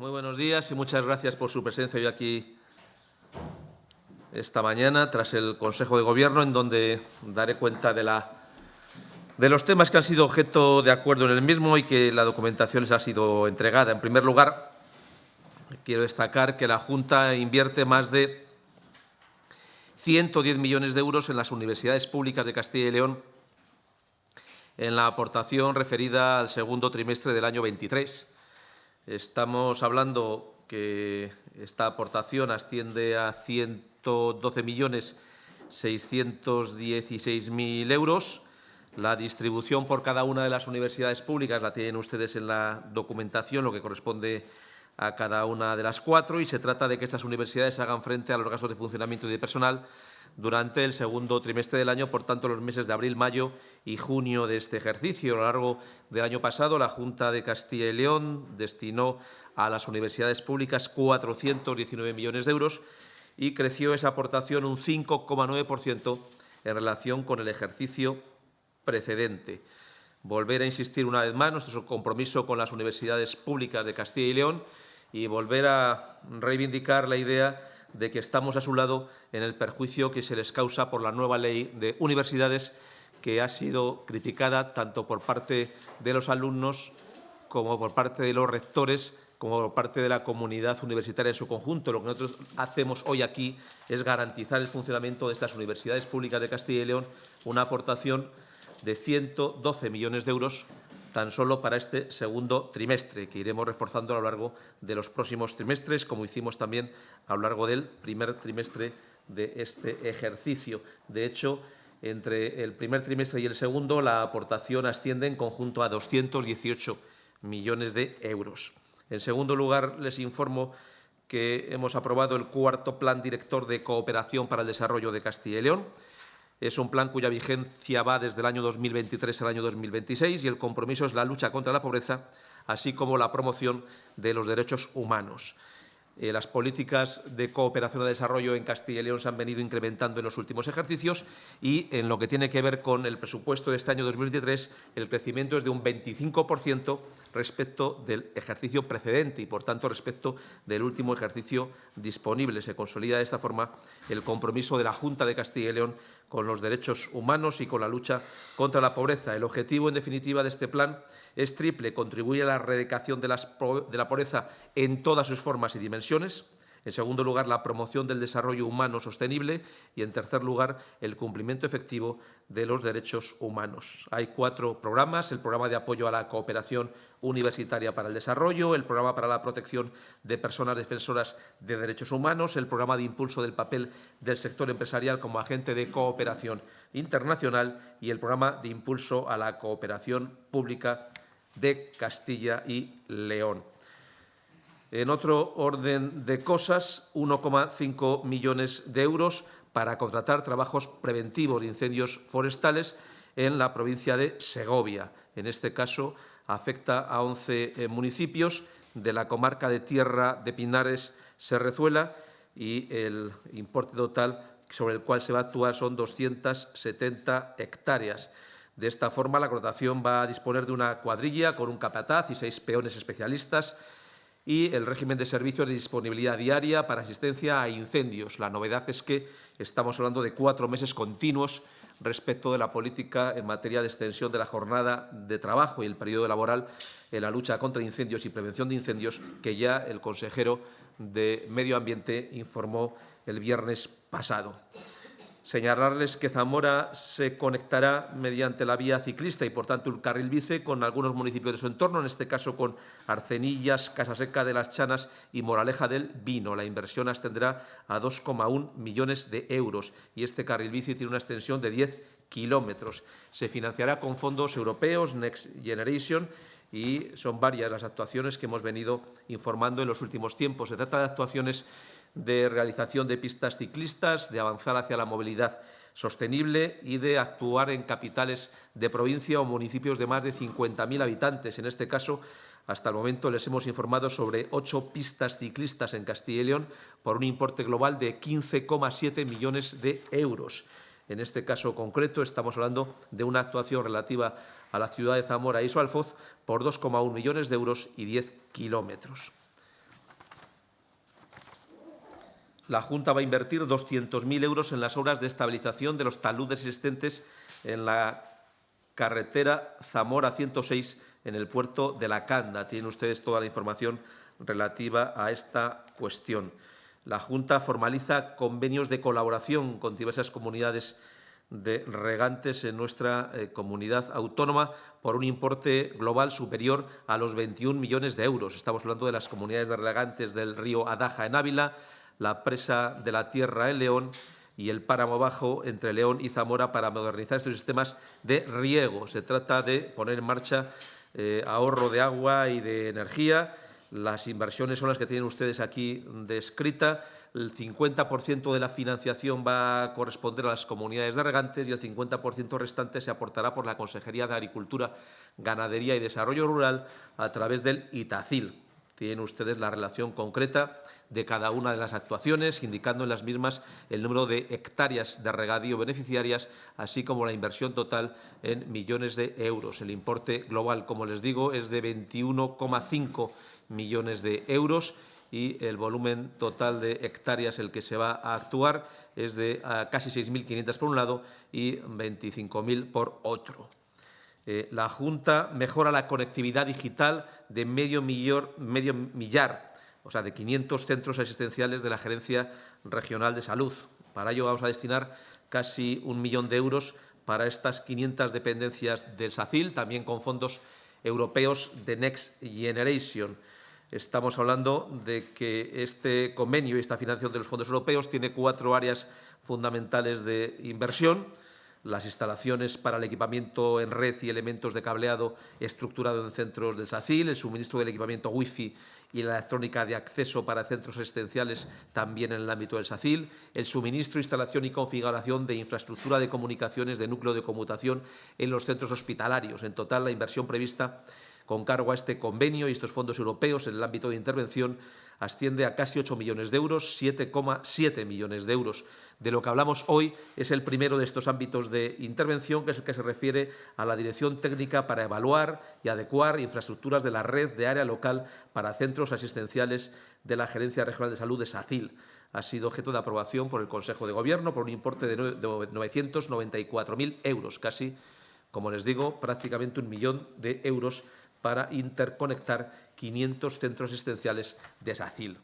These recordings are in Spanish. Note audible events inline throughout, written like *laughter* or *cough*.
muy buenos días y muchas gracias por su presencia hoy aquí esta mañana tras el Consejo de Gobierno, en donde daré cuenta de, la, de los temas que han sido objeto de acuerdo en el mismo y que la documentación les ha sido entregada. En primer lugar, quiero destacar que la Junta invierte más de 110 millones de euros en las universidades públicas de Castilla y León en la aportación referida al segundo trimestre del año 23. Estamos hablando que esta aportación asciende a 112 millones 616.000 euros. La distribución por cada una de las universidades públicas la tienen ustedes en la documentación, lo que corresponde a cada una de las cuatro, y se trata de que estas universidades hagan frente a los gastos de funcionamiento y de personal durante el segundo trimestre del año, por tanto, los meses de abril, mayo y junio de este ejercicio. A lo largo del año pasado, la Junta de Castilla y León destinó a las universidades públicas 419 millones de euros y creció esa aportación un 5,9% en relación con el ejercicio precedente. Volver a insistir una vez más nuestro compromiso con las universidades públicas de Castilla y León y volver a reivindicar la idea de que estamos a su lado en el perjuicio que se les causa por la nueva ley de universidades que ha sido criticada tanto por parte de los alumnos como por parte de los rectores como por parte de la comunidad universitaria en su conjunto. Lo que nosotros hacemos hoy aquí es garantizar el funcionamiento de estas universidades públicas de Castilla y León, una aportación de 112 millones de euros tan solo para este segundo trimestre, que iremos reforzando a lo largo de los próximos trimestres, como hicimos también a lo largo del primer trimestre de este ejercicio. De hecho, entre el primer trimestre y el segundo, la aportación asciende en conjunto a 218 millones de euros. En segundo lugar, les informo que hemos aprobado el cuarto Plan Director de Cooperación para el Desarrollo de Castilla y León, es un plan cuya vigencia va desde el año 2023 al año 2026 y el compromiso es la lucha contra la pobreza, así como la promoción de los derechos humanos. Eh, las políticas de cooperación de desarrollo en Castilla y León se han venido incrementando en los últimos ejercicios y en lo que tiene que ver con el presupuesto de este año 2023, el crecimiento es de un 25% respecto del ejercicio precedente y, por tanto, respecto del último ejercicio disponible. Se consolida de esta forma el compromiso de la Junta de Castilla y León con los derechos humanos y con la lucha contra la pobreza. El objetivo, en definitiva, de este plan es triple. Contribuye a la erradicación de, de la pobreza en todas sus formas y dimensiones, en segundo lugar, la promoción del desarrollo humano sostenible y, en tercer lugar, el cumplimiento efectivo de los derechos humanos. Hay cuatro programas, el programa de apoyo a la cooperación universitaria para el desarrollo, el programa para la protección de personas defensoras de derechos humanos, el programa de impulso del papel del sector empresarial como agente de cooperación internacional y el programa de impulso a la cooperación pública de Castilla y León. En otro orden de cosas, 1,5 millones de euros para contratar trabajos preventivos de incendios forestales en la provincia de Segovia. En este caso, afecta a 11 eh, municipios de la comarca de Tierra de Pinares, Serrezuela, y el importe total sobre el cual se va a actuar son 270 hectáreas. De esta forma, la contratación va a disponer de una cuadrilla con un capataz y seis peones especialistas y el régimen de servicio de disponibilidad diaria para asistencia a incendios. La novedad es que estamos hablando de cuatro meses continuos respecto de la política en materia de extensión de la jornada de trabajo y el periodo laboral en la lucha contra incendios y prevención de incendios que ya el consejero de Medio Ambiente informó el viernes pasado. Señalarles que Zamora se conectará mediante la vía ciclista y, por tanto, el carril bici con algunos municipios de su entorno, en este caso con Arcenillas, Casaseca de las Chanas y Moraleja del Vino. La inversión ascenderá a 2,1 millones de euros y este carril bici tiene una extensión de 10 kilómetros. Se financiará con fondos europeos, Next Generation, y son varias las actuaciones que hemos venido informando en los últimos tiempos. Se trata de actuaciones de realización de pistas ciclistas, de avanzar hacia la movilidad sostenible y de actuar en capitales de provincia o municipios de más de 50.000 habitantes. En este caso, hasta el momento les hemos informado sobre ocho pistas ciclistas en Castilla y León por un importe global de 15,7 millones de euros. En este caso concreto estamos hablando de una actuación relativa a la ciudad de Zamora y su Alfoz por 2,1 millones de euros y 10 kilómetros. La Junta va a invertir 200.000 euros en las obras de estabilización de los taludes existentes en la carretera Zamora 106 en el puerto de La Canda. Tienen ustedes toda la información relativa a esta cuestión. La Junta formaliza convenios de colaboración con diversas comunidades de regantes en nuestra eh, comunidad autónoma por un importe global superior a los 21 millones de euros. Estamos hablando de las comunidades de regantes del río Adaja en Ávila, la presa de la Tierra en León y el páramo bajo entre León y Zamora para modernizar estos sistemas de riego. Se trata de poner en marcha eh, ahorro de agua y de energía. Las inversiones son las que tienen ustedes aquí descrita. El 50% de la financiación va a corresponder a las comunidades de regantes y el 50% restante se aportará por la Consejería de Agricultura, Ganadería y Desarrollo Rural a través del ITACIL. Tienen ustedes la relación concreta de cada una de las actuaciones, indicando en las mismas el número de hectáreas de regadío beneficiarias, así como la inversión total en millones de euros. El importe global, como les digo, es de 21,5 millones de euros y el volumen total de hectáreas el que se va a actuar es de ah, casi 6.500 por un lado y 25.000 por otro. Eh, la Junta mejora la conectividad digital de medio, millar o sea, de 500 centros asistenciales de la Gerencia Regional de Salud. Para ello vamos a destinar casi un millón de euros para estas 500 dependencias del SACIL, también con fondos europeos de Next Generation. Estamos hablando de que este convenio y esta financiación de los fondos europeos tiene cuatro áreas fundamentales de inversión las instalaciones para el equipamiento en red y elementos de cableado estructurado en centros del SACIL, el suministro del equipamiento Wi-Fi y la electrónica de acceso para centros existenciales también en el ámbito del SACIL, el suministro, instalación y configuración de infraestructura de comunicaciones de núcleo de conmutación en los centros hospitalarios. En total, la inversión prevista con cargo a este convenio y estos fondos europeos en el ámbito de intervención asciende a casi 8 millones de euros, 7,7 millones de euros. De lo que hablamos hoy es el primero de estos ámbitos de intervención, que es el que se refiere a la dirección técnica para evaluar y adecuar infraestructuras de la red de área local para centros asistenciales de la Gerencia Regional de Salud de SACIL. Ha sido objeto de aprobación por el Consejo de Gobierno por un importe de 994.000 euros, casi, como les digo, prácticamente un millón de euros para interconectar 500 centros asistenciales de SACIL.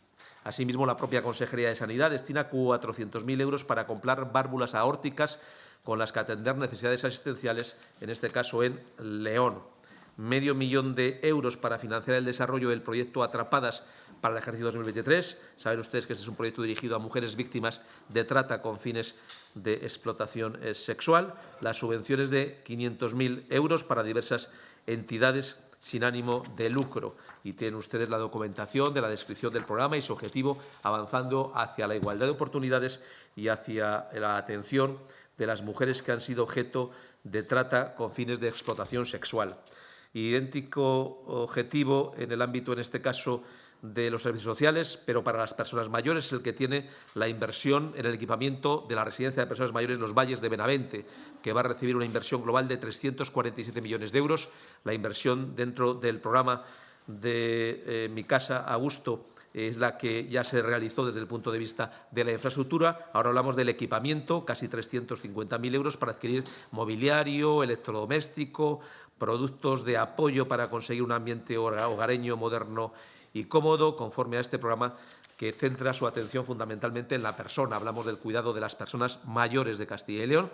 Asimismo, la propia Consejería de Sanidad destina 400.000 euros para comprar válvulas aórticas con las que atender necesidades asistenciales, en este caso en León. Medio millón de euros para financiar el desarrollo del proyecto Atrapadas para el ejercicio 2023. Saben ustedes que este es un proyecto dirigido a mujeres víctimas de trata con fines de explotación eh, sexual. Las subvenciones de 500.000 euros para diversas entidades sin ánimo de lucro. Y tienen ustedes la documentación de la descripción del programa y su objetivo avanzando hacia la igualdad de oportunidades y hacia la atención de las mujeres que han sido objeto de trata con fines de explotación sexual. Idéntico objetivo en el ámbito, en este caso, de los servicios sociales, pero para las personas mayores es el que tiene la inversión en el equipamiento de la residencia de personas mayores Los Valles de Benavente, que va a recibir una inversión global de 347 millones de euros. La inversión dentro del programa de eh, Mi Casa a Gusto es la que ya se realizó desde el punto de vista de la infraestructura. Ahora hablamos del equipamiento, casi 350.000 euros para adquirir mobiliario, electrodoméstico, productos de apoyo para conseguir un ambiente hogareño, moderno y cómodo conforme a este programa que centra su atención fundamentalmente en la persona. Hablamos del cuidado de las personas mayores de Castilla y León.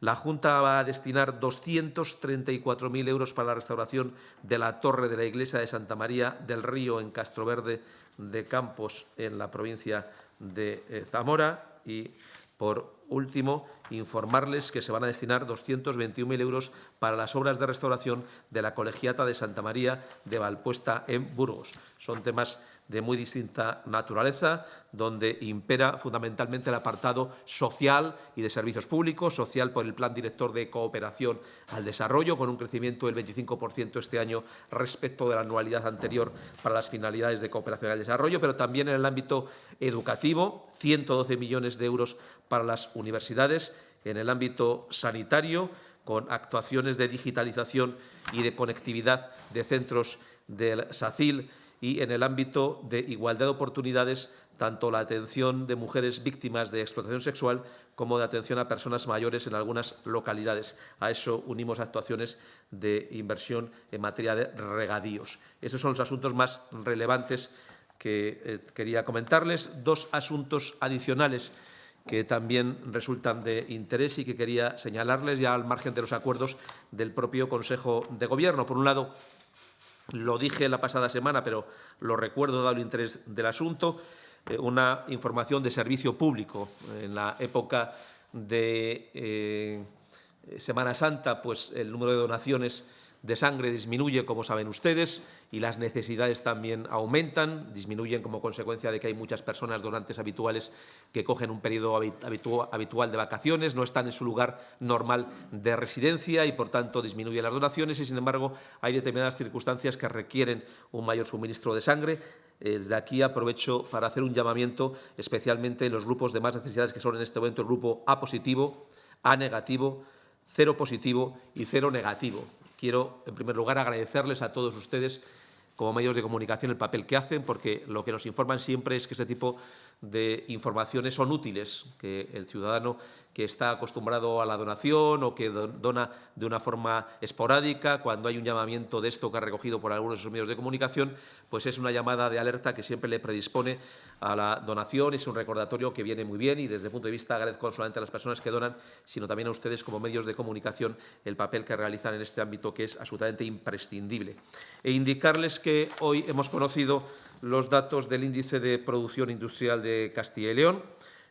La Junta va a destinar 234.000 euros para la restauración de la torre de la iglesia de Santa María del Río en Castroverde de Campos, en la provincia de eh, Zamora. Y, por último, informarles que se van a destinar 221.000 euros para las obras de restauración de la colegiata de Santa María de Valpuesta en Burgos. Son temas de muy distinta naturaleza, donde impera fundamentalmente el apartado social y de servicios públicos, social por el Plan Director de Cooperación al Desarrollo, con un crecimiento del 25% este año respecto de la anualidad anterior para las finalidades de cooperación al desarrollo, pero también en el ámbito educativo, 112 millones de euros para las universidades, en el ámbito sanitario, con actuaciones de digitalización y de conectividad de centros del SACIL y en el ámbito de igualdad de oportunidades, tanto la atención de mujeres víctimas de explotación sexual como de atención a personas mayores en algunas localidades. A eso unimos actuaciones de inversión en materia de regadíos. Estos son los asuntos más relevantes que eh, quería comentarles. Dos asuntos adicionales que también resultan de interés y que quería señalarles ya al margen de los acuerdos del propio Consejo de Gobierno. Por un lado, lo dije la pasada semana, pero lo recuerdo dado el interés del asunto, eh, una información de servicio público. En la época de eh, Semana Santa, pues el número de donaciones de sangre disminuye, como saben ustedes, y las necesidades también aumentan, disminuyen como consecuencia de que hay muchas personas donantes habituales que cogen un periodo habitual de vacaciones, no están en su lugar normal de residencia y, por tanto, disminuyen las donaciones y, sin embargo, hay determinadas circunstancias que requieren un mayor suministro de sangre. Eh, desde aquí aprovecho para hacer un llamamiento especialmente en los grupos de más necesidades que son en este momento el grupo A positivo, A negativo, cero positivo y cero negativo. Quiero, en primer lugar, agradecerles a todos ustedes como medios de comunicación el papel que hacen, porque lo que nos informan siempre es que ese tipo de informaciones son útiles, que el ciudadano que está acostumbrado a la donación o que dona de una forma esporádica, cuando hay un llamamiento de esto que ha recogido por algunos de sus medios de comunicación, pues es una llamada de alerta que siempre le predispone a la donación, es un recordatorio que viene muy bien y desde el punto de vista agradezco no solamente a las personas que donan, sino también a ustedes como medios de comunicación el papel que realizan en este ámbito que es absolutamente imprescindible. E indicarles que hoy hemos conocido los datos del índice de producción industrial de Castilla y León.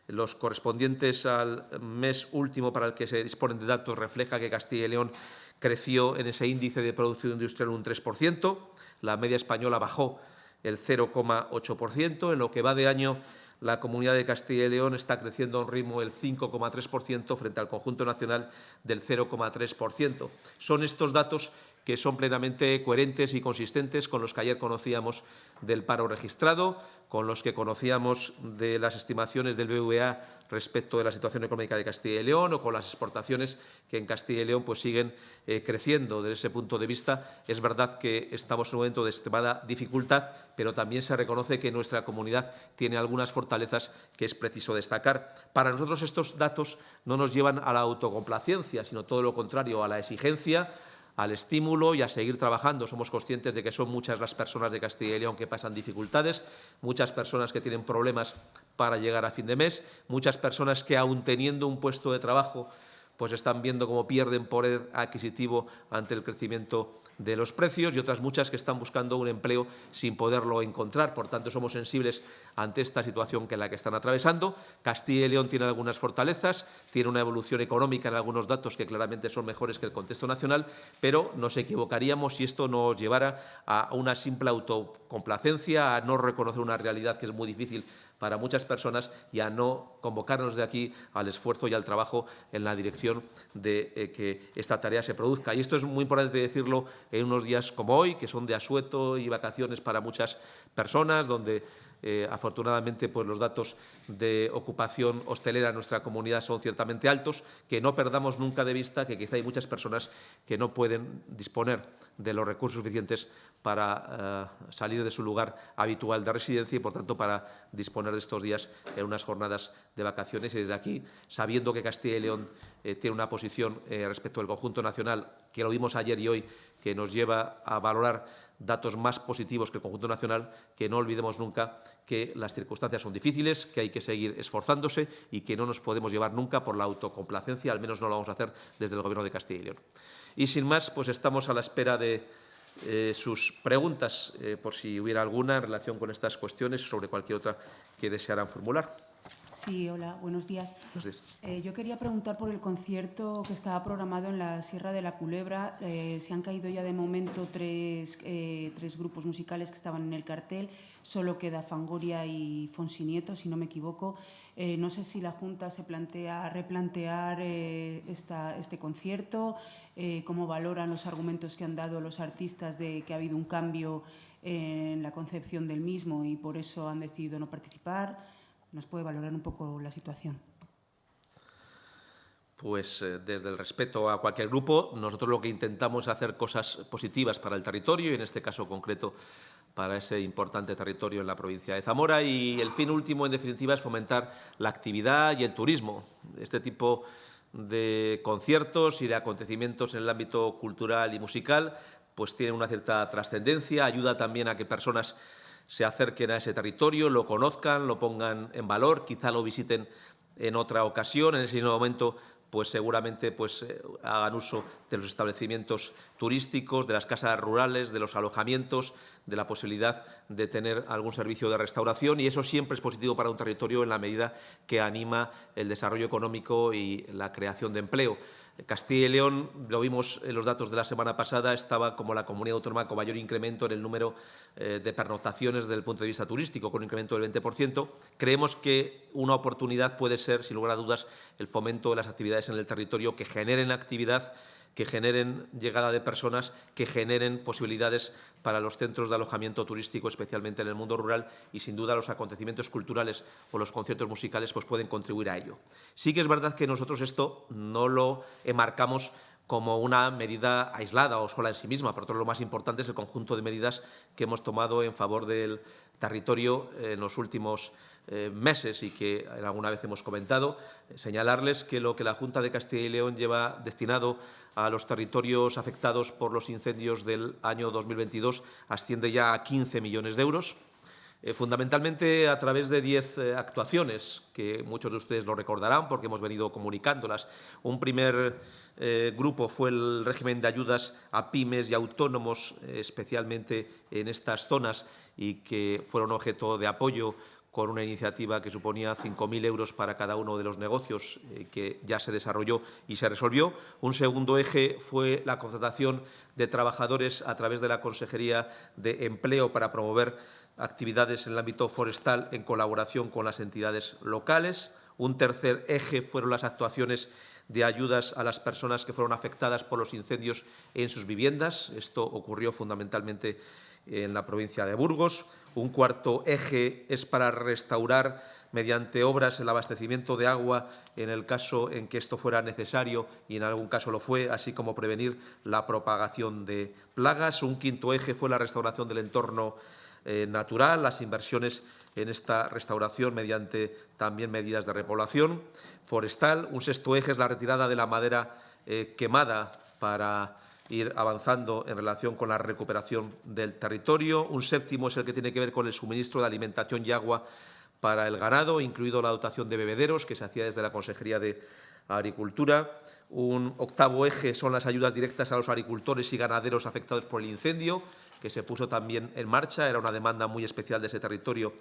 Los correspondientes al mes último para el que se disponen de datos refleja que Castilla y León creció en ese índice de producción industrial un 3%, la media española bajó el 0,8%, en lo que va de año la Comunidad de Castilla y León está creciendo a un ritmo del 5,3% frente al conjunto nacional del 0,3%. Son estos datos que son plenamente coherentes y consistentes con los que ayer conocíamos del paro registrado, con los que conocíamos de las estimaciones del BVA respecto de la situación económica de Castilla y León o con las exportaciones que en Castilla y León pues, siguen eh, creciendo. Desde ese punto de vista, es verdad que estamos en un momento de extremada dificultad, pero también se reconoce que nuestra comunidad tiene algunas fortalezas que es preciso destacar. Para nosotros estos datos no nos llevan a la autocomplacencia, sino todo lo contrario, a la exigencia, al estímulo y a seguir trabajando. Somos conscientes de que son muchas las personas de Castilla y León que pasan dificultades, muchas personas que tienen problemas para llegar a fin de mes, muchas personas que, aun teniendo un puesto de trabajo, pues están viendo cómo pierden poder adquisitivo ante el crecimiento de los precios y otras muchas que están buscando un empleo sin poderlo encontrar. Por tanto, somos sensibles ante esta situación que la que están atravesando. Castilla y León tiene algunas fortalezas, tiene una evolución económica en algunos datos que claramente son mejores que el contexto nacional, pero nos equivocaríamos si esto nos llevara a una simple autocomplacencia, a no reconocer una realidad que es muy difícil para muchas personas y a no convocarnos de aquí al esfuerzo y al trabajo en la dirección de eh, que esta tarea se produzca. Y esto es muy importante decirlo en unos días como hoy, que son de asueto y vacaciones para muchas personas, donde eh, afortunadamente, pues los datos de ocupación hostelera en nuestra comunidad son ciertamente altos, que no perdamos nunca de vista que quizá hay muchas personas que no pueden disponer de los recursos suficientes para eh, salir de su lugar habitual de residencia y, por tanto, para disponer de estos días en unas jornadas de vacaciones. Y desde aquí, sabiendo que Castilla y León eh, tiene una posición respecto al conjunto nacional, que lo vimos ayer y hoy, que nos lleva a valorar datos más positivos que el conjunto nacional, que no olvidemos nunca que las circunstancias son difíciles, que hay que seguir esforzándose y que no nos podemos llevar nunca por la autocomplacencia, al menos no lo vamos a hacer desde el Gobierno de Castilla y León. Y sin más, pues estamos a la espera de eh, sus preguntas, eh, por si hubiera alguna en relación con estas cuestiones sobre cualquier otra que desearan formular. Sí, hola, buenos días. Eh, yo quería preguntar por el concierto que estaba programado en la Sierra de la Culebra. Eh, se han caído ya de momento tres, eh, tres, grupos musicales que estaban en el cartel. Solo queda Fangoria y Fonsinieto, si no me equivoco. no sé si la Junta se plantea replantear esta, este concierto, cómo valoran los argumentos que han dado los artistas de que ha habido un cambio en la concepción del mismo y por eso han decidido no participar nos puede valorar un poco la situación. Pues eh, desde el respeto a cualquier grupo, nosotros lo que intentamos es hacer cosas positivas para el territorio y en este caso concreto para ese importante territorio en la provincia de Zamora y el fin último, en definitiva, es fomentar la actividad y el turismo. Este tipo de conciertos y de acontecimientos en el ámbito cultural y musical pues tienen una cierta trascendencia, ayuda también a que personas se acerquen a ese territorio, lo conozcan, lo pongan en valor, quizá lo visiten en otra ocasión, en ese mismo momento pues seguramente pues, eh, hagan uso de los establecimientos turísticos, de las casas rurales, de los alojamientos, de la posibilidad de tener algún servicio de restauración y eso siempre es positivo para un territorio en la medida que anima el desarrollo económico y la creación de empleo. Castilla y León, lo vimos en los datos de la semana pasada, estaba como la comunidad autónoma con mayor incremento en el número eh, de pernoctaciones desde el punto de vista turístico, con un incremento del 20%. Creemos que una oportunidad puede ser, sin lugar a dudas, el fomento de las actividades en el territorio que generen actividad que generen llegada de personas, que generen posibilidades para los centros de alojamiento turístico, especialmente en el mundo rural, y sin duda los acontecimientos culturales o los conciertos musicales pues pueden contribuir a ello. Sí que es verdad que nosotros esto no lo enmarcamos como una medida aislada o sola en sí misma. Por otro, lo más importante es el conjunto de medidas que hemos tomado en favor del territorio en los últimos eh, meses y que alguna vez hemos comentado. señalarles que lo que la Junta de Castilla y León lleva destinado a los territorios afectados por los incendios del año 2022 asciende ya a 15 millones de euros. Eh, fundamentalmente a través de diez eh, actuaciones, que muchos de ustedes lo recordarán porque hemos venido comunicándolas. Un primer grupo fue el régimen de ayudas a pymes y autónomos, especialmente en estas zonas, y que fueron objeto de apoyo con una iniciativa que suponía 5.000 euros para cada uno de los negocios eh, que ya se desarrolló y se resolvió. Un segundo eje fue la contratación de trabajadores a través de la Consejería de Empleo para promover actividades en el ámbito forestal en colaboración con las entidades locales. Un tercer eje fueron las actuaciones de ayudas a las personas que fueron afectadas por los incendios en sus viviendas. Esto ocurrió fundamentalmente en la provincia de Burgos. Un cuarto eje es para restaurar mediante obras el abastecimiento de agua en el caso en que esto fuera necesario y en algún caso lo fue, así como prevenir la propagación de plagas. Un quinto eje fue la restauración del entorno eh, natural, las inversiones en esta restauración mediante también medidas de repoblación forestal. Un sexto eje es la retirada de la madera eh, quemada para ir avanzando en relación con la recuperación del territorio. Un séptimo es el que tiene que ver con el suministro de alimentación y agua para el ganado, incluido la dotación de bebederos, que se hacía desde la Consejería de Agricultura. Un octavo eje son las ayudas directas a los agricultores y ganaderos afectados por el incendio, que se puso también en marcha. Era una demanda muy especial de ese territorio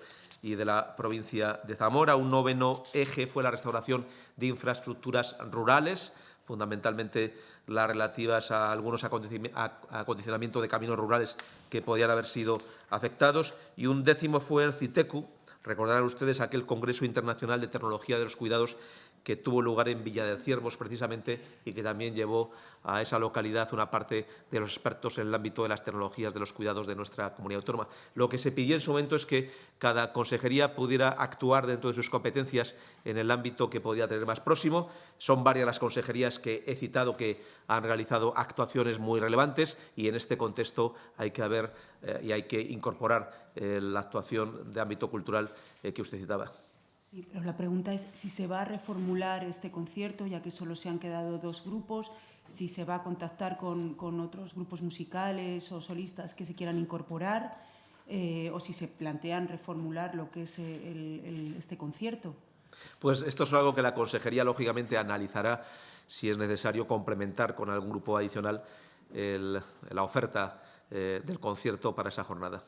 y de la provincia de Zamora. Un noveno eje fue la restauración de infraestructuras rurales, fundamentalmente las relativas a algunos acondicionamientos de caminos rurales que podían haber sido afectados. Y un décimo fue el CITECU, recordarán ustedes aquel Congreso Internacional de Tecnología de los Cuidados que tuvo lugar en Villa de Ciervos precisamente y que también llevó a esa localidad una parte de los expertos en el ámbito de las tecnologías de los cuidados de nuestra comunidad autónoma. Lo que se pidió en su momento es que cada consejería pudiera actuar dentro de sus competencias en el ámbito que podía tener más próximo. Son varias las consejerías que he citado que han realizado actuaciones muy relevantes y en este contexto hay que haber eh, y hay que incorporar eh, la actuación de ámbito cultural eh, que usted citaba. Pero la pregunta es si se va a reformular este concierto, ya que solo se han quedado dos grupos, si se va a contactar con, otros grupos musicales o solistas que se quieran incorporar, eh, o si se plantean reformular lo que es el, este concierto. Pues esto es algo que la Consejería, lógicamente, analizará si es necesario complementar con algún grupo adicional la oferta eh, del concierto para esa jornada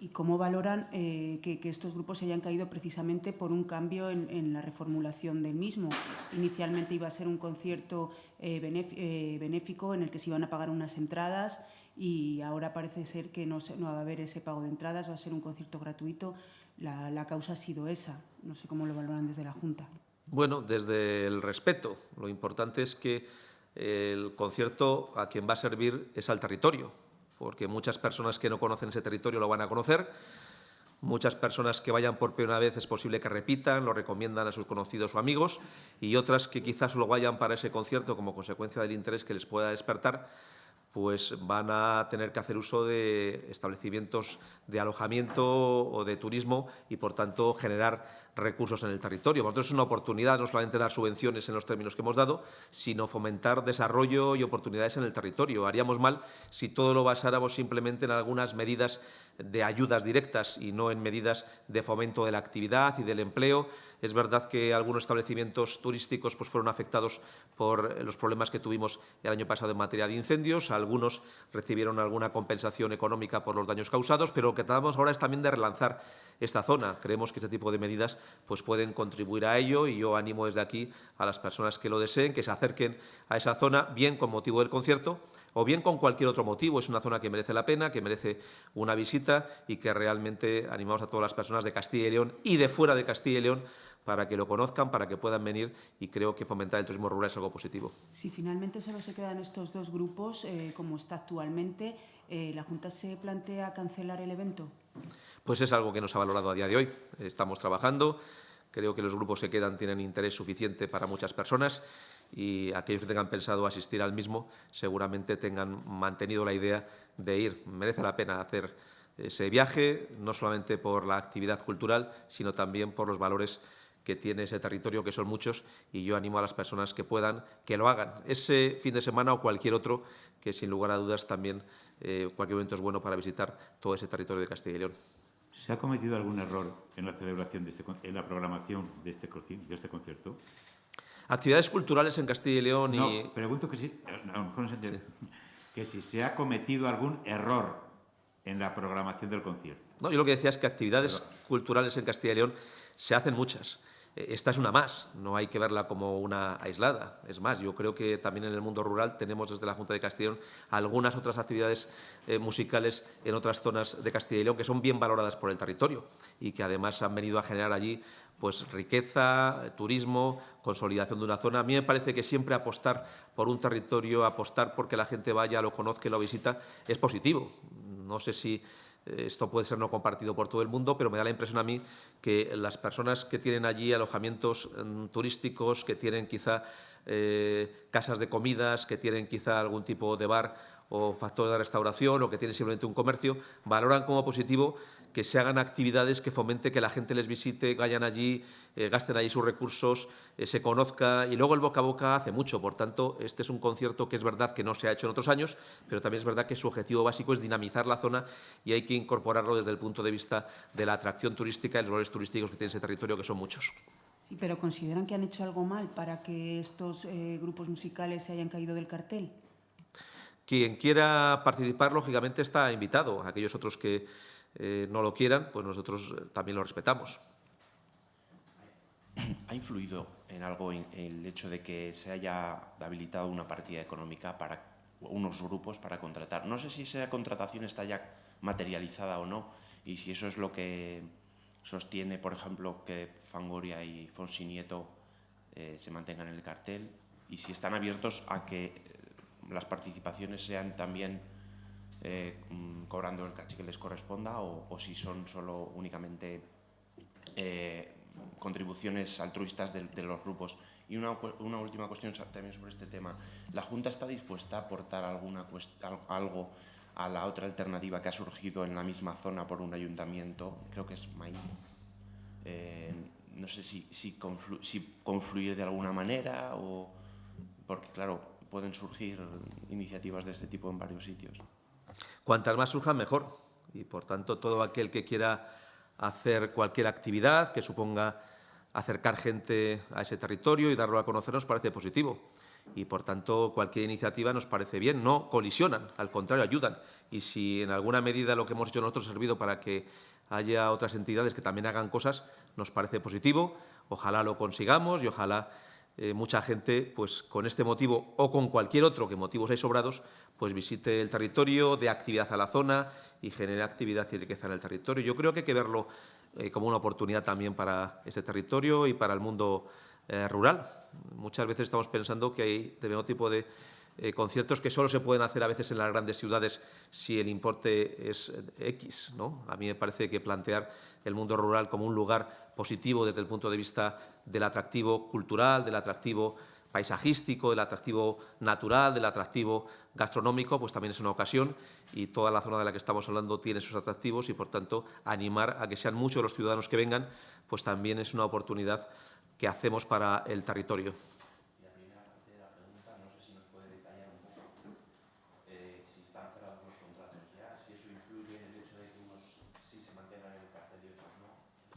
y cómo valoran eh, que, estos grupos se hayan caído precisamente por un cambio en, la reformulación del mismo. Inicialmente iba a ser un concierto eh, eh, benéfico en el que se iban a pagar unas entradas y ahora parece ser que no, va a haber ese pago de entradas, va a ser un concierto gratuito. La causa ha sido esa. No sé cómo lo valoran desde la Junta. Bueno, desde el respeto. Lo importante es que el concierto a quien va a servir es al territorio porque muchas personas que no conocen ese territorio lo van a conocer. Muchas personas que vayan por primera vez es posible que repitan, lo recomiendan a sus conocidos o amigos, y otras que quizás solo vayan para ese concierto como consecuencia del interés que les pueda despertar, pues van a tener que hacer uso de establecimientos de alojamiento o de turismo y, por tanto, generar recursos en el territorio. Por tanto, es una oportunidad no solamente dar subvenciones en los términos que hemos dado, sino fomentar desarrollo y oportunidades en el territorio. Haríamos mal si todo lo basáramos simplemente en algunas medidas de ayudas directas y no en medidas de fomento de la actividad y del empleo. Es verdad que algunos establecimientos turísticos pues, fueron afectados por los problemas que tuvimos el año pasado en materia de incendios. Algunos recibieron alguna compensación económica por los daños causados, pero lo que tratamos ahora es también de relanzar esta zona. Creemos que este tipo de medidas pues, pueden contribuir a ello y yo animo desde aquí a las personas que lo deseen que se acerquen a esa zona, bien con motivo del concierto, o bien con cualquier otro motivo. Es una zona que merece la pena, que merece una visita y que realmente animamos a todas las personas de Castilla y León y de fuera de Castilla y León para que lo conozcan, para que puedan venir y creo que fomentar el turismo rural es algo positivo. Si finalmente solo se quedan estos dos grupos, eh, como está actualmente, eh, ¿la Junta se plantea cancelar el evento? Pues es algo que nos ha valorado a día de hoy. Estamos trabajando, creo que los grupos que quedan tienen interés suficiente para muchas personas y aquellos que tengan pensado asistir al mismo seguramente tengan mantenido la idea de ir. Merece la pena hacer ese viaje, no solamente por la actividad cultural, sino también por los valores que tiene ese territorio, que son muchos, y yo animo a las personas que puedan que lo hagan. Ese fin de semana o cualquier otro, que sin lugar a dudas también eh, cualquier momento es bueno para visitar todo ese territorio de Castilla y León. ¿Se ha cometido algún error en la celebración, de este, en la programación de este, de este concierto? Actividades culturales en Castilla y León y... No, pregunto que si, a lo mejor no se entiende, que si se ha cometido algún error en la programación del concierto. No, yo lo que decía es que actividades culturales en Castilla y León se hacen muchas. Eh, esta es una más, no hay que verla como una aislada. Es más, yo creo que también en el mundo rural tenemos desde la Junta de Castilla y León algunas otras actividades eh, musicales en otras zonas de Castilla y León que son bien valoradas por el territorio y que además han venido a generar allí pues, riqueza, turismo, consolidación de una zona. A mí me parece que siempre apostar por un territorio, apostar porque la gente vaya, lo conozca lo visita, es positivo. No sé si esto puede ser no compartido por todo el mundo, pero me da la impresión a mí que las personas que tienen allí alojamientos mm, turísticos, que tienen quizá eh, casas de comidas, que tienen quizá algún tipo de bar o factor de restauración o que tienen simplemente un comercio, valoran como positivo que se hagan actividades que fomente que la gente les visite, vayan allí, eh, gasten allí sus recursos, eh, se conozca y luego el boca a boca hace mucho. Por tanto, este es un concierto que es verdad que no se ha hecho en otros años, pero también es verdad que su objetivo básico es dinamizar la zona y hay que incorporarlo desde el punto de vista de la atracción turística y los valores turísticos que tiene ese territorio, que son muchos. Sí, pero ¿consideran que han hecho algo mal para que estos eh, grupos musicales se hayan caído del cartel? Quien quiera participar, lógicamente, está invitado. Aquellos otros que eh, no lo quieran, pues nosotros eh, también lo respetamos. ¿Ha influido en algo el hecho de que se haya habilitado una partida económica para unos grupos para contratar? No sé si esa contratación está ya materializada o no y si eso es lo que sostiene, por ejemplo, que Fangoria y Fonsi Nieto eh, se mantengan en el cartel y si están abiertos a que las participaciones sean también eh, mm, cobrando el caché que les corresponda o, si son solo únicamente eh, contribuciones altruistas de, los grupos. Y una, última cuestión también sobre este tema. ¿La Junta está dispuesta a aportar alguna algo a la otra alternativa que ha surgido en la misma zona por un ayuntamiento? Creo que es Maíz. Eh, no sé si, si, si confluir de alguna manera o... Porque, claro, pueden surgir iniciativas de este tipo en varios sitios. Cuantas más surjan, mejor. Y, por tanto, todo aquel que quiera hacer cualquier actividad que suponga acercar gente a ese territorio y darlo a conocer nos parece positivo. Y, por tanto, cualquier iniciativa nos parece bien. No colisionan, al contrario, ayudan. Y si en alguna medida lo que hemos hecho nosotros ha servido para que haya otras entidades que también hagan cosas, nos parece positivo. Ojalá lo consigamos y ojalá eh, mucha gente, pues con este motivo o con cualquier otro, que motivos hay sobrados, pues visite el territorio, dé actividad a la zona y genere actividad y riqueza en el territorio. Yo creo que hay que verlo eh, como una oportunidad también para ese territorio y para el mundo eh, rural. Muchas veces estamos pensando que hay determinado tipo de conciertos que solo se pueden hacer a veces en las grandes ciudades si el importe es X. ¿no? A mí me parece que plantear el mundo rural como un lugar positivo desde el punto de vista del atractivo cultural, del atractivo paisajístico, del atractivo natural, del atractivo gastronómico, pues también es una ocasión y toda la zona de la que estamos hablando tiene sus atractivos y, por tanto, animar a que sean muchos los ciudadanos que vengan, pues también es una oportunidad que hacemos para el territorio.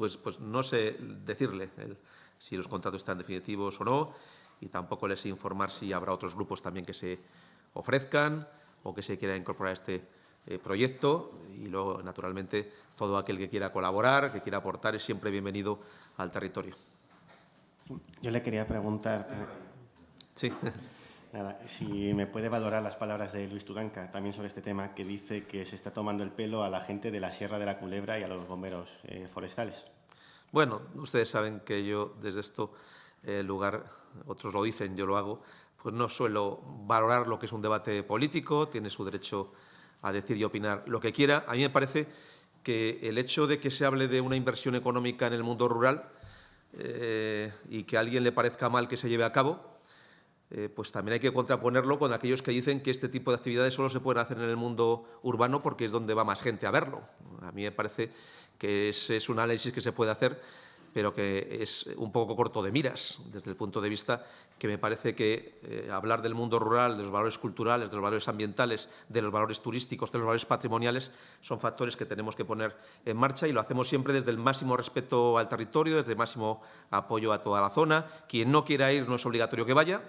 Pues, pues no sé decirle si los contratos están definitivos o no y tampoco les sé informar si habrá otros grupos también que se ofrezcan o que se quiera incorporar a este eh, proyecto y luego, naturalmente, todo aquel que quiera colaborar, que quiera aportar, es siempre bienvenido al territorio. Yo le quería preguntar... Eh, sí. *laughs* si me puede valorar las palabras de Luis Tuganca también sobre este tema, que dice que se está tomando el pelo a la gente de la Sierra de la Culebra y a los bomberos eh, forestales. Bueno, ustedes saben que yo desde esto eh, lugar, otros lo dicen, yo lo hago, pues no suelo valorar lo que es un debate político, tiene su derecho a decir y opinar lo que quiera. A mí me parece que el hecho de que se hable de una inversión económica en el mundo rural eh, y que a alguien le parezca mal que se lleve a cabo, eh, pues también hay que contraponerlo con aquellos que dicen que este tipo de actividades solo se pueden hacer en el mundo urbano porque es donde va más gente a verlo. A mí me parece que ese es un análisis que se puede hacer, pero que es un poco corto de miras, desde el punto de vista que me parece que eh, hablar del mundo rural, de los valores culturales, de los valores ambientales, de los valores turísticos, de los valores patrimoniales, son factores que tenemos que poner en marcha y lo hacemos siempre desde el máximo respeto al territorio, desde el máximo apoyo a toda la zona. Quien no quiera ir no es obligatorio que vaya,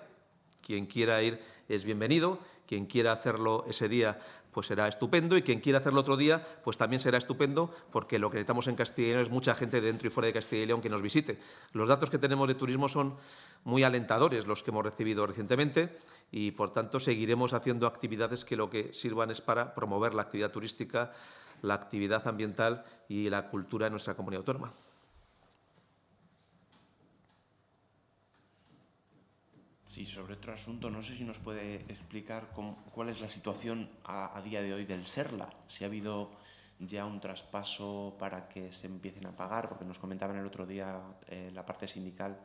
quien quiera ir es bienvenido, quien quiera hacerlo ese día pues será estupendo y quien quiera hacerlo otro día pues también será estupendo porque lo que necesitamos en Castilla y León es mucha gente dentro y fuera de Castilla y León que nos visite. Los datos que tenemos de turismo son muy alentadores los que hemos recibido recientemente y por tanto seguiremos haciendo actividades que lo que sirvan es para promover la actividad turística, la actividad ambiental y la cultura en nuestra comunidad autónoma. Sí, sobre otro asunto, no sé si nos puede explicar cuál es la situación a, día de hoy del SERLA, si ha habido ya un traspaso para que se empiecen a pagar, porque nos comentaban el otro día eh, la parte sindical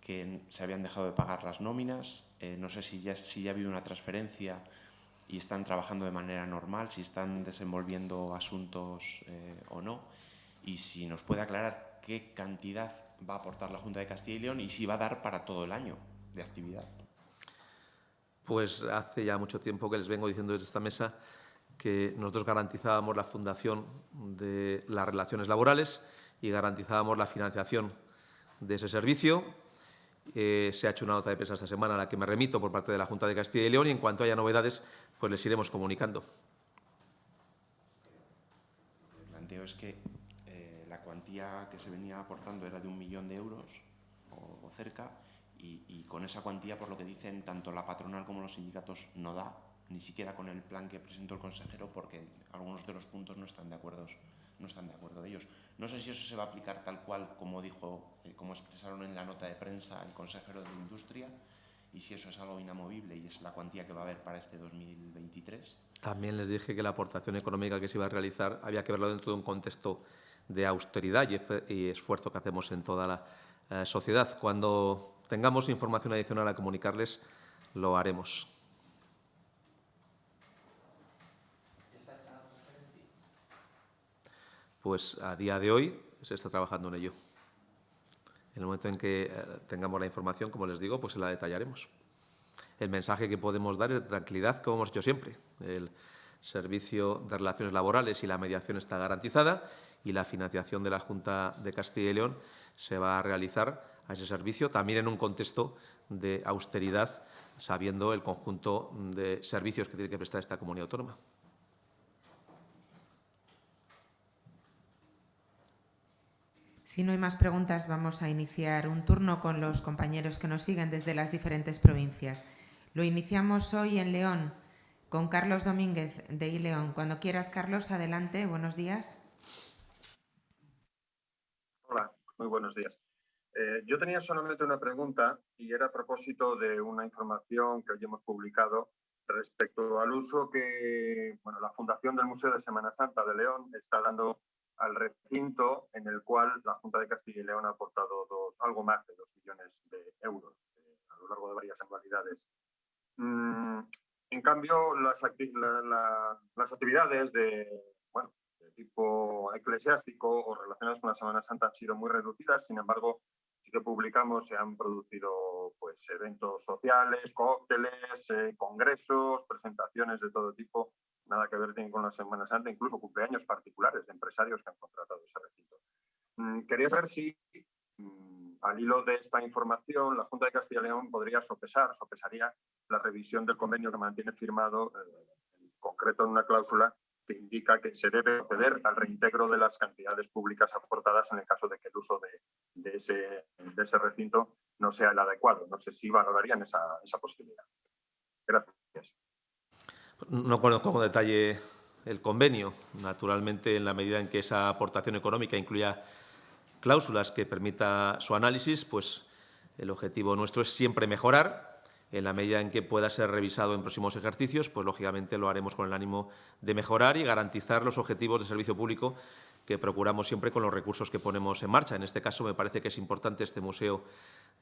que se habían dejado de pagar las nóminas, eh, no sé si ya, si ha habido una transferencia y están trabajando de manera normal, si están desenvolviendo asuntos eh, o no, y si nos puede aclarar qué cantidad va a aportar la Junta de Castilla y León y si va a dar para todo el año de actividad? Pues hace ya mucho tiempo que les vengo diciendo desde esta mesa que nosotros garantizábamos la fundación de las relaciones laborales y garantizábamos la financiación de ese servicio. Eh, se ha hecho una nota de prensa esta semana a la que me remito por parte de la Junta de Castilla y León y en cuanto haya novedades, pues les iremos comunicando. Lo que planteo es que eh, la cuantía que se venía aportando era de un millón de euros o cerca y, con esa cuantía, por lo que dicen tanto la patronal como los sindicatos, no da, ni siquiera con el plan que presentó el consejero, porque algunos de los puntos no están de acuerdo, no están de acuerdo ellos. No sé si eso se va a aplicar tal cual como dijo, eh, como expresaron en la nota de prensa el consejero de Industria, y si eso es algo inamovible y es la cuantía que va a haber para este 2023. También les dije que la aportación económica que se iba a realizar había que verlo dentro de un contexto de austeridad y, esfuerzo que hacemos en toda la eh, sociedad. Cuando tengamos información adicional a comunicarles, lo haremos. Pues a día de hoy se está trabajando en ello. En el momento en que eh, tengamos la información, como les digo, pues la detallaremos. El mensaje que podemos dar es de tranquilidad, como hemos hecho siempre. El servicio de relaciones laborales y la mediación está garantizada y la financiación de la Junta de Castilla y León se va a realizar a ese servicio, también en un contexto de austeridad, sabiendo el conjunto de servicios que tiene que prestar esta comunidad autónoma. Si no hay más preguntas, vamos a iniciar un turno con los compañeros que nos siguen desde las diferentes provincias. Lo iniciamos hoy en León con Carlos Domínguez de iLeón. Cuando quieras, Carlos, adelante. Buenos días. Hola, muy buenos días. Eh, yo tenía solamente una pregunta y era a propósito de una información que hoy hemos publicado respecto al uso que bueno, la Fundación del Museo de Semana Santa de León está dando al recinto en el cual la Junta de Castilla y León ha aportado dos, algo más de dos millones de euros, eh, lo largo de varias anualidades. Mm, en cambio, las, las actividades de, bueno, de tipo eclesiástico o relacionadas con la Semana Santa han sido muy reducidas, sin embargo, que publicamos, se han producido pues, eventos sociales, cócteles, eh, congresos, presentaciones de todo tipo, nada que ver con la Semana Santa, incluso cumpleaños particulares de empresarios que han contratado ese recinto. Mm, quería saber si, mm, al hilo de esta información, la Junta de Castilla y León podría sopesar, sopesaría la revisión del convenio que mantiene firmado, eh, en concreto en una cláusula que indica que se debe proceder al reintegro de las cantidades públicas aportadas en el caso de que el uso de, ese, recinto no sea el adecuado. No sé si valorarían esa, esa posibilidad. Gracias. No conozco con detalle el convenio. Naturalmente, en la medida en que esa aportación económica incluya cláusulas que permita su análisis, pues el objetivo nuestro es siempre mejorar. En la medida en que pueda ser revisado en próximos ejercicios, pues lógicamente lo haremos con el ánimo de mejorar y garantizar los objetivos de servicio público que procuramos siempre con los recursos que ponemos en marcha. En este caso, me parece que es importante este Museo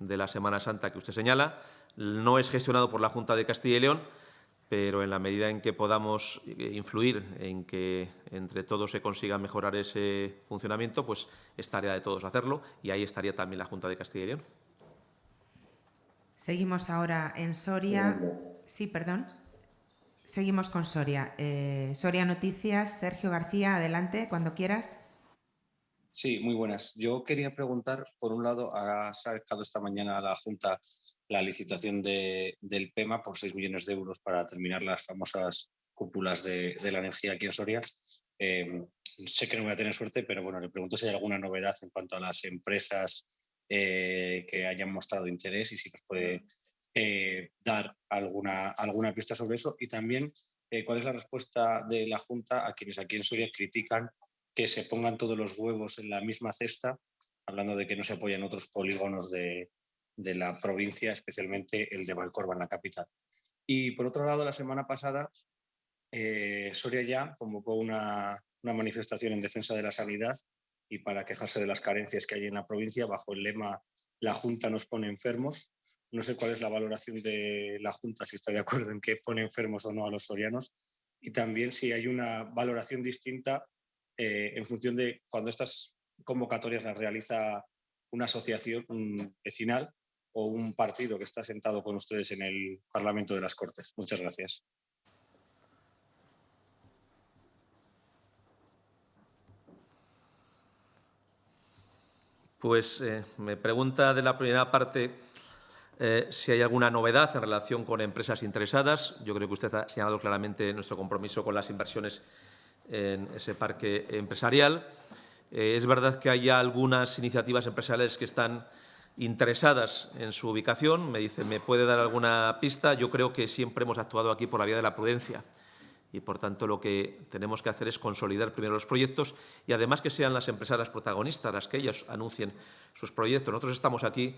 de la Semana Santa que usted señala. No es gestionado por la Junta de Castilla y León, pero en la medida en que podamos eh, influir en que entre todos se consiga mejorar ese funcionamiento, pues es tarea de todos hacerlo y ahí estaría también la Junta de Castilla y León. Seguimos ahora en Soria. Sí, perdón. Seguimos con Soria. Eh, Soria Noticias, Sergio García, adelante, cuando quieras. Sí, muy buenas. Yo quería preguntar, por un lado, ha sacado esta mañana la Junta la licitación de, del PEMA por 6 millones de euros para terminar las famosas cúpulas de, la energía aquí en Soria. Em, sé que no voy a tener suerte, pero bueno, le pregunto si hay alguna novedad en cuanto a las empresas eh, que hayan mostrado interés y si nos puede eh, dar alguna, alguna pista sobre eso. Y también, eh, ¿cuál es la respuesta de la Junta a quienes aquí en Soria critican que se pongan todos los huevos en la misma cesta, hablando de que no se apoyan otros polígonos de, la provincia, especialmente el de Valcorba, en la capital. Y por otro lado, la semana pasada, eh, Soria ya convocó una, manifestación en defensa de la sanidad y para quejarse de las carencias que hay en la provincia bajo el lema La Junta nos pone enfermos. No sé cuál es la valoración de la Junta, si está de acuerdo en que pone enfermos o no a los sorianos. Y también si hay una valoración distinta eh, en función de cuando estas convocatorias las realiza una asociación vecinal o un partido que está sentado con ustedes en el Parlamento de las Cortes. Muchas gracias. Pues eh, me pregunta de la primera parte eh, si hay alguna novedad en relación con empresas interesadas. Yo creo que usted ha señalado claramente nuestro compromiso con las inversiones en ese parque empresarial. Eh, es verdad que hay algunas iniciativas empresariales que están interesadas en su ubicación. Me dice, ¿me puede dar alguna pista? Yo creo que siempre hemos actuado aquí por la vía de la prudencia y, por tanto, lo que tenemos que hacer es consolidar primero los proyectos y, además, que sean las empresas protagonistas las que ellas anuncien sus proyectos. Nosotros estamos aquí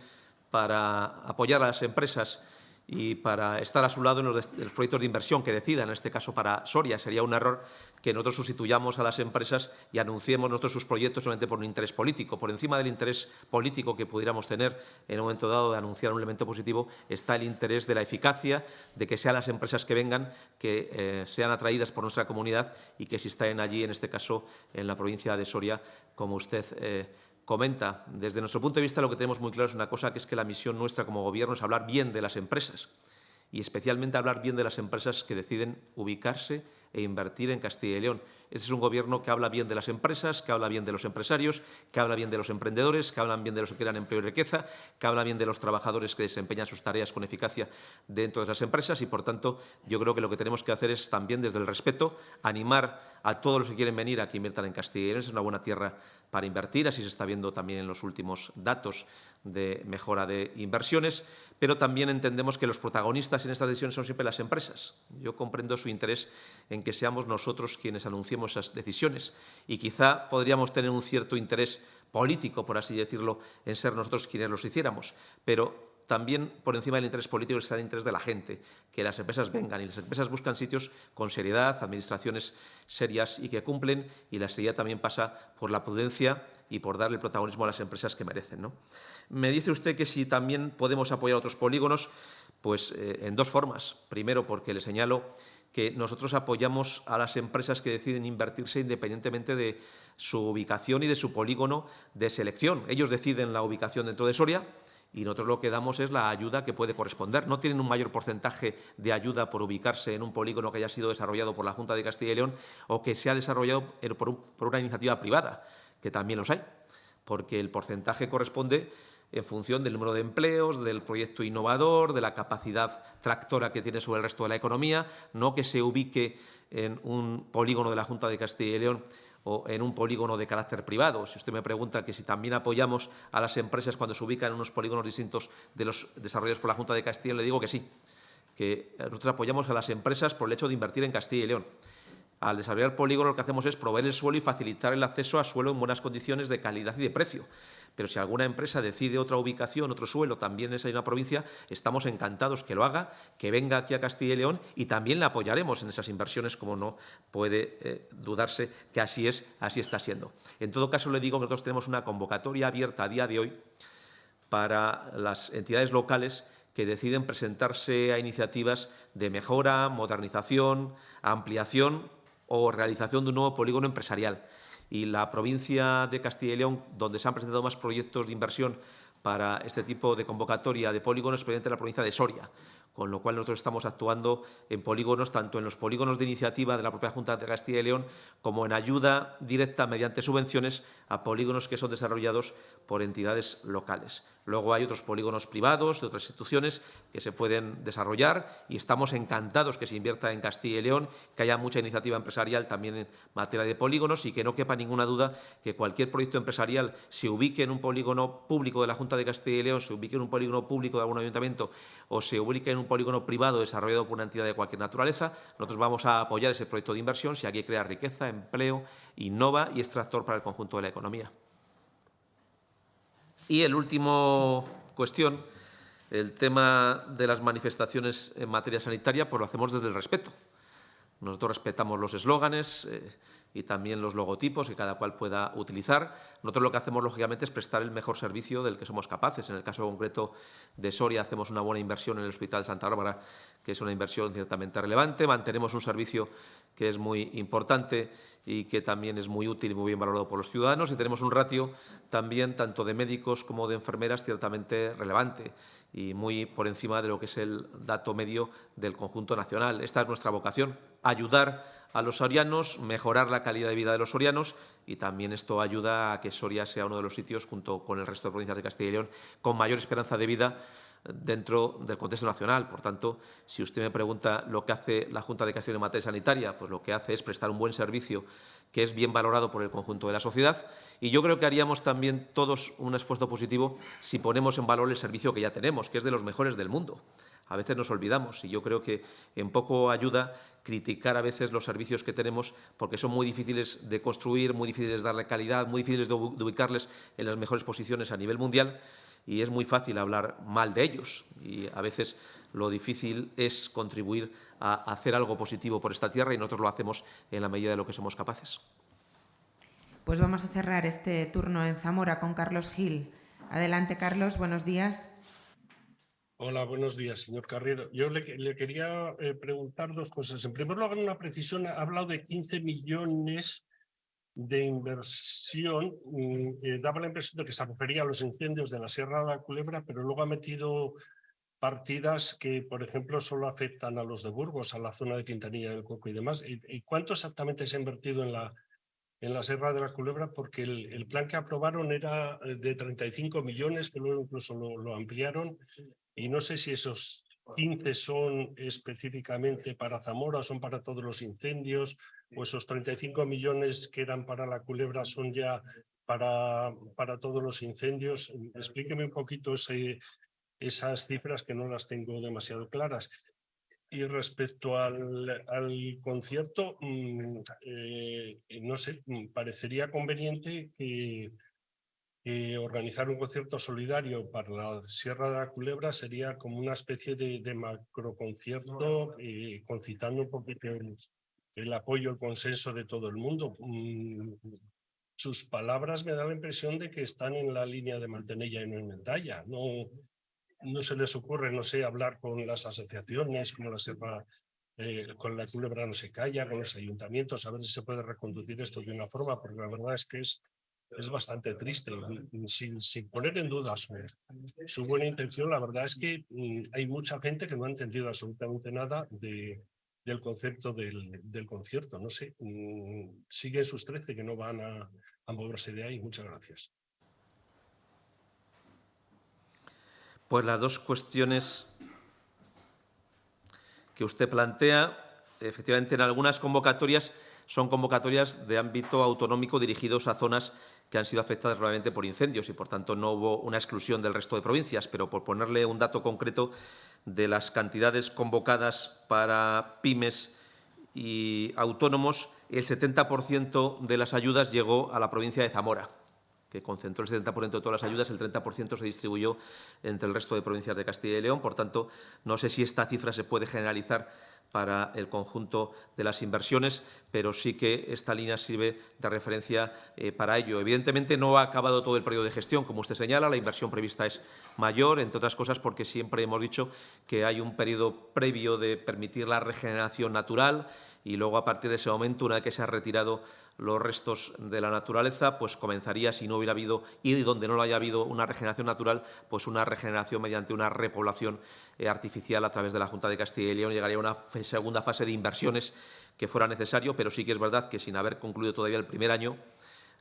para apoyar a las empresas y para estar a su lado en los, proyectos de inversión que decidan, en este caso para Soria. Sería un error que nosotros sustituyamos a las empresas y anunciemos nosotros sus proyectos solamente por un interés político. Por encima del interés político que pudiéramos tener en un momento dado de anunciar un elemento positivo, está el interés de la eficacia, de que sean las empresas que vengan, que eh, sean atraídas por nuestra comunidad y que si están allí, en este caso en la provincia de Soria, como usted eh, comenta. Desde nuestro punto de vista lo que tenemos muy claro es una cosa, que es que la misión nuestra como Gobierno es hablar bien de las empresas y especialmente hablar bien de las empresas que deciden ubicarse e invertir en Castilla y León. Este es un gobierno que habla bien de las empresas, que habla bien de los empresarios, que habla bien de los emprendedores, que hablan bien de los que crean empleo y riqueza, que habla bien de los trabajadores que desempeñan sus tareas con eficacia dentro de esas empresas y, por tanto, yo creo que lo que tenemos que hacer es también, desde el respeto, animar a todos los que quieren venir a que inviertan en Castilla y León. Es una buena tierra para invertir, así se está viendo también en los últimos datos de mejora de inversiones, pero también entendemos que los protagonistas en estas decisiones son siempre las empresas. Yo comprendo su interés en que seamos nosotros quienes anunciemos esas decisiones y quizá podríamos tener un cierto interés político, por así decirlo, en ser nosotros quienes los hiciéramos, pero también por encima del interés político está el interés de la gente, que las empresas vengan y las empresas buscan sitios con seriedad, administraciones serias y que cumplen y la seriedad también pasa por la prudencia y por darle protagonismo a las empresas que merecen. ¿no? Me dice usted que si también podemos apoyar otros polígonos, pues eh, en dos formas. Primero, porque le señalo que nosotros apoyamos a las empresas que deciden invertirse independientemente de su ubicación y de su polígono de selección. Ellos deciden la ubicación dentro de Soria y nosotros lo que damos es la ayuda que puede corresponder. No tienen un mayor porcentaje de ayuda por ubicarse en un polígono que haya sido desarrollado por la Junta de Castilla y León o que se ha desarrollado por, una iniciativa privada, que también los hay, porque el porcentaje corresponde en función del número de empleos, del proyecto innovador, de la capacidad tractora que tiene sobre el resto de la economía, no que se ubique en un polígono de la Junta de Castilla y León o en un polígono de carácter privado. Si usted me pregunta que si también apoyamos a las empresas cuando se ubican en unos polígonos distintos de los desarrollados por la Junta de Castilla, le digo que sí, que nosotros apoyamos a las empresas por el hecho de invertir en Castilla y León. Al desarrollar polígono lo que hacemos es proveer el suelo y facilitar el acceso a suelo en buenas condiciones de calidad y de precio pero si alguna empresa decide otra ubicación, otro suelo, también en esa misma provincia, estamos encantados que lo haga, que venga aquí a Castilla y León y también le apoyaremos en esas inversiones, como no puede eh, dudarse que así es, así está siendo. En todo caso, le digo que nosotros tenemos una convocatoria abierta a día de hoy para las entidades locales que deciden presentarse a iniciativas de mejora, modernización, ampliación o realización de un nuevo polígono empresarial. Y la provincia de Castilla y León, donde se han presentado más proyectos de inversión para este tipo de convocatoria de polígonos, es la provincia de Soria con lo cual nosotros estamos actuando en polígonos, tanto en los polígonos de iniciativa de la propia Junta de Castilla y León, como en ayuda directa mediante subvenciones a polígonos que son desarrollados por entidades locales. Luego hay otros polígonos privados de otras instituciones que se pueden desarrollar y estamos encantados que se invierta en Castilla y León, que haya mucha iniciativa empresarial también en materia de polígonos y que no quepa ninguna duda que cualquier proyecto empresarial se ubique en un polígono público de la Junta de Castilla y León, se ubique en un polígono público de algún ayuntamiento o se ubique en un polígono privado desarrollado por una entidad de cualquier naturaleza, nosotros vamos a apoyar ese proyecto de inversión si aquí crea riqueza, empleo, innova y extractor para el conjunto de la economía. Y el último cuestión, el tema de las manifestaciones en materia sanitaria, pues lo hacemos desde el respeto. Nosotros respetamos los eslóganes eh, y también los logotipos que cada cual pueda utilizar. Nosotros lo que hacemos, lógicamente, es prestar el mejor servicio del que somos capaces. En el caso concreto de Soria, hacemos una buena inversión en el Hospital Santa Bárbara, que es una inversión ciertamente relevante. Mantenemos un servicio que es muy importante y que también es muy útil y muy bien valorado por los ciudadanos. Y tenemos un ratio también, tanto de médicos como de enfermeras, ciertamente relevante y muy por encima de lo que es el dato medio del conjunto nacional. Esta es nuestra vocación, ayudar a los sorianos, mejorar la calidad de vida de los sorianos y también esto ayuda a que Soria sea uno de los sitios, junto con el resto de provincias de Castilla y León, con mayor esperanza de vida dentro del contexto nacional. Por tanto, si usted me pregunta lo que hace la Junta de Castilla en materia sanitaria, pues lo que hace es prestar un buen servicio que es bien valorado por el conjunto de la sociedad y yo creo que haríamos también todos un esfuerzo positivo si ponemos en valor el servicio que ya tenemos, que es de los mejores del mundo. A veces nos olvidamos y yo creo que en poco ayuda criticar a veces los servicios que tenemos porque son muy difíciles de construir, muy difíciles de darle calidad, muy difíciles de ubicarles en las mejores posiciones a nivel mundial y es muy fácil hablar mal de ellos y a veces lo difícil es contribuir a hacer algo positivo por esta tierra y nosotros lo hacemos en la medida de lo que somos capaces. Pues vamos a cerrar este turno en Zamora con Carlos Gil. Adelante, Carlos, buenos días. Hola, buenos días, señor Carrero. Yo le, quería eh, preguntar dos cosas. En primer lugar, una precisión, ha hablado de 15 millones de inversión. Mm, eh, daba la impresión de que se refería a los incendios de la Sierra de la Culebra, pero luego ha metido partidas que, por ejemplo, solo afectan a los de Burgos, a la zona de Quintanilla del Coco y demás. ¿Y, cuánto exactamente se ha invertido en la, en la Sierra de la Culebra? Porque el, plan que aprobaron era eh, de 35 millones, que luego incluso lo ampliaron y no sé si esos 15 son específicamente para Zamora, son para todos los incendios, o esos 35 millones que eran para la culebra son ya para, para todos los incendios. Explíqueme un poquito ese, esas cifras que no las tengo demasiado claras. Y respecto al, al concierto, mm, eh, no sé, mm, parecería conveniente que que organizar un concierto solidario para la Sierra de la Culebra sería como una especie de, de macroconcierto eh, concitando un poquito el, el, apoyo, el consenso de todo el mundo. Mm, sus palabras me dan la impresión de que están en la línea de Mantenella y no en Mendalla. No, no se les ocurre, no sé, hablar con las asociaciones, como la Sierra eh, con la culebra no se calla, con los ayuntamientos, a ver si se puede reconducir esto de una forma, porque la verdad es que es, es bastante triste. Sin, sin poner en duda su, su, buena intención, la verdad es que mm, hay mucha gente que no ha entendido absolutamente nada de, del concepto del, concierto. No sé, mm, siguen sus 13 que no van a, a moverse de ahí. Muchas gracias. Pues las dos cuestiones que usted plantea, efectivamente en algunas convocatorias son convocatorias de ámbito autonómico dirigidos a zonas que han sido afectadas gravemente por incendios y, por tanto, no hubo una exclusión del resto de provincias. Pero, por ponerle un dato concreto de las cantidades convocadas para pymes y autónomos, el 70% de las ayudas llegó a la provincia de Zamora que concentró el 70% de todas las ayudas, el 30% se distribuyó entre el resto de provincias de Castilla y León. Por tanto, no sé si esta cifra se puede generalizar para el conjunto de las inversiones, pero sí que esta línea sirve de referencia eh, para ello. Evidentemente, no ha acabado todo el periodo de gestión, como usted señala, la inversión prevista es mayor, entre otras cosas porque siempre hemos dicho que hay un periodo previo de permitir la regeneración natural y luego, a partir de ese momento, una vez que se ha retirado los restos de la naturaleza, pues comenzaría, si no hubiera habido, y donde no lo haya habido una regeneración natural, pues una regeneración mediante una repoblación eh, artificial a través de la Junta de Castilla y León. Llegaría a una segunda fase de inversiones que fuera necesario, pero sí que es verdad que sin haber concluido todavía el primer año,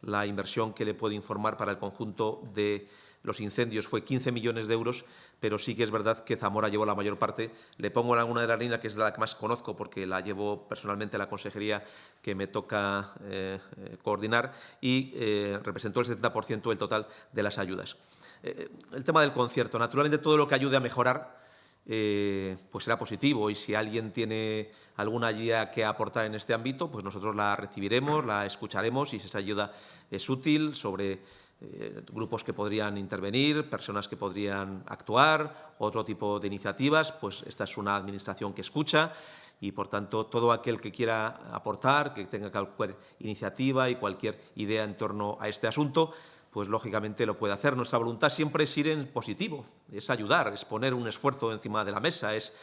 la inversión que le puede informar para el conjunto de los incendios fue 15 millones de euros, pero sí que es verdad que Zamora llevó la mayor parte. Le pongo en alguna de las líneas que es de la que más conozco porque la llevo personalmente a la consejería que me toca eh, eh, coordinar y eh, representó el 70% del total de las ayudas. El tema del concierto, naturalmente todo lo que ayude a mejorar pues será positivo y si alguien tiene alguna guía que aportar en este ámbito, pues nosotros la recibiremos, la escucharemos y si esa ayuda es útil sobre eh, grupos que podrían intervenir, personas que podrían actuar, otro tipo de iniciativas, pues esta es una administración que escucha y, por tanto, todo aquel que quiera aportar, que tenga cualquier iniciativa y cualquier idea en torno a este asunto, pues lógicamente lo puede hacer. Nuestra voluntad siempre es ir en positivo, es ayudar, es poner un esfuerzo encima de la mesa, es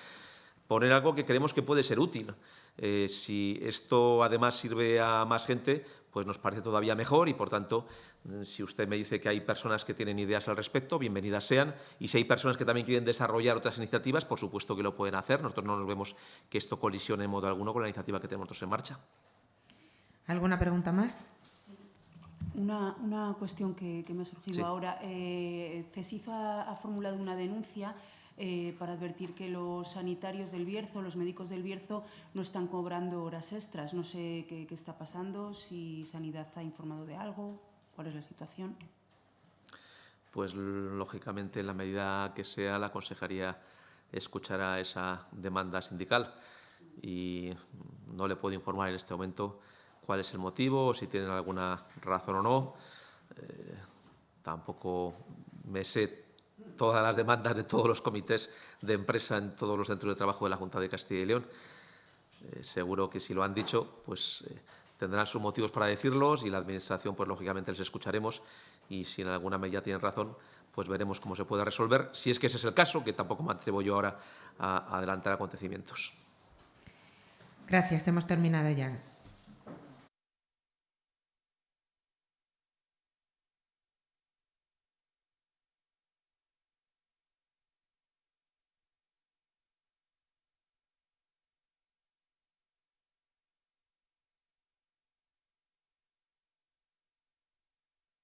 poner algo que creemos que puede ser útil. Eh, si esto además sirve a más gente, pues nos parece todavía mejor y, por tanto, si usted me dice que hay personas que tienen ideas al respecto, bienvenidas sean. Y si hay personas que también quieren desarrollar otras iniciativas, por supuesto que lo pueden hacer. Nosotros no nos vemos que esto colisione en modo alguno con la iniciativa que tenemos nosotros en marcha. ¿Alguna pregunta más? Una, una cuestión que, que, me ha surgido sí. ahora. Eh, CESIF ha, ha formulado una denuncia eh, para advertir que los sanitarios del Bierzo, los médicos del Bierzo, no están cobrando horas extras. No sé qué, está pasando, si Sanidad ha informado de algo, cuál es la situación. Pues, lógicamente, en la medida que sea, la Consejería escuchará esa demanda sindical y no le puedo informar en este momento cuál es el motivo si tienen alguna razón o no. Eh, tampoco me sé todas las demandas de todos los comités de empresa en todos los centros de trabajo de la Junta de Castilla y León. Eh, seguro que si lo han dicho, pues eh, tendrán sus motivos para decirlos y la Administración, pues lógicamente les escucharemos y si en alguna medida tienen razón, pues veremos cómo se puede resolver. Si es que ese es el caso, que tampoco me atrevo yo ahora a, a adelantar acontecimientos. Gracias, hemos terminado ya.